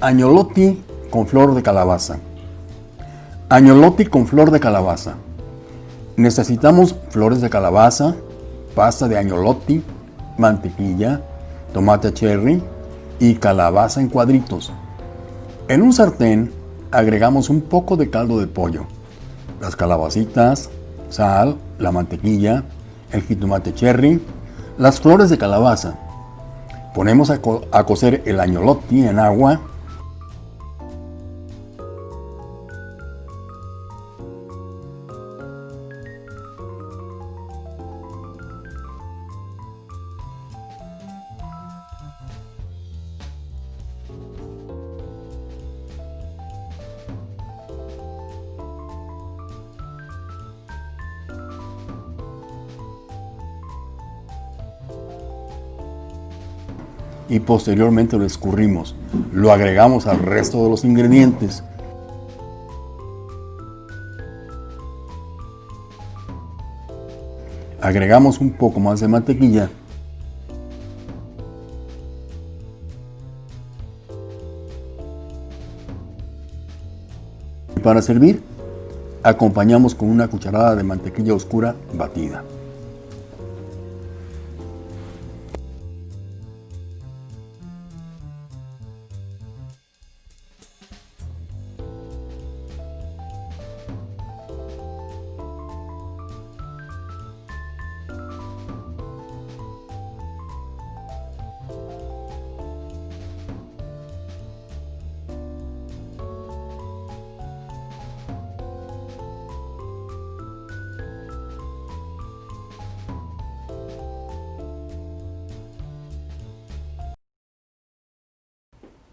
Añolotti con flor de calabaza. Añolotti con flor de calabaza. Necesitamos flores de calabaza, pasta de añolotti, mantequilla, tomate cherry y calabaza en cuadritos. En un sartén agregamos un poco de caldo de pollo, las calabacitas, sal, la mantequilla, el jitomate cherry, las flores de calabaza. Ponemos a, a cocer el añolotti en agua y posteriormente lo escurrimos. Lo agregamos al resto de los ingredientes. Agregamos un poco más de mantequilla. Y para servir, acompañamos con una cucharada de mantequilla oscura batida.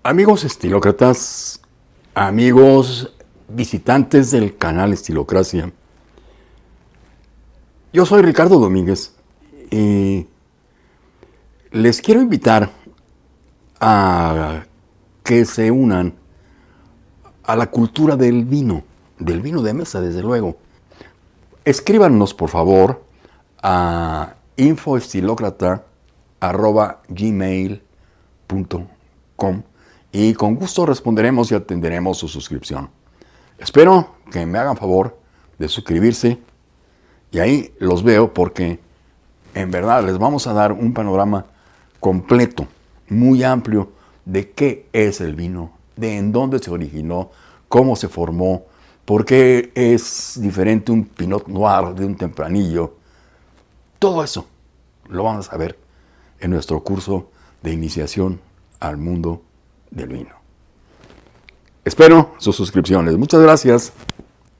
Amigos estilócratas, amigos visitantes del canal Estilocracia, yo soy Ricardo Domínguez y les quiero invitar a que se unan a la cultura del vino, del vino de mesa desde luego. Escríbanos por favor a infoestilocrata.gmail.com y con gusto responderemos y atenderemos su suscripción. Espero que me hagan favor de suscribirse y ahí los veo porque en verdad les vamos a dar un panorama completo, muy amplio de qué es el vino, de en dónde se originó, cómo se formó, por qué es diferente un Pinot Noir de un Tempranillo. Todo eso lo vamos a ver en nuestro curso de iniciación al mundo del vino. Espero sus suscripciones. Muchas gracias.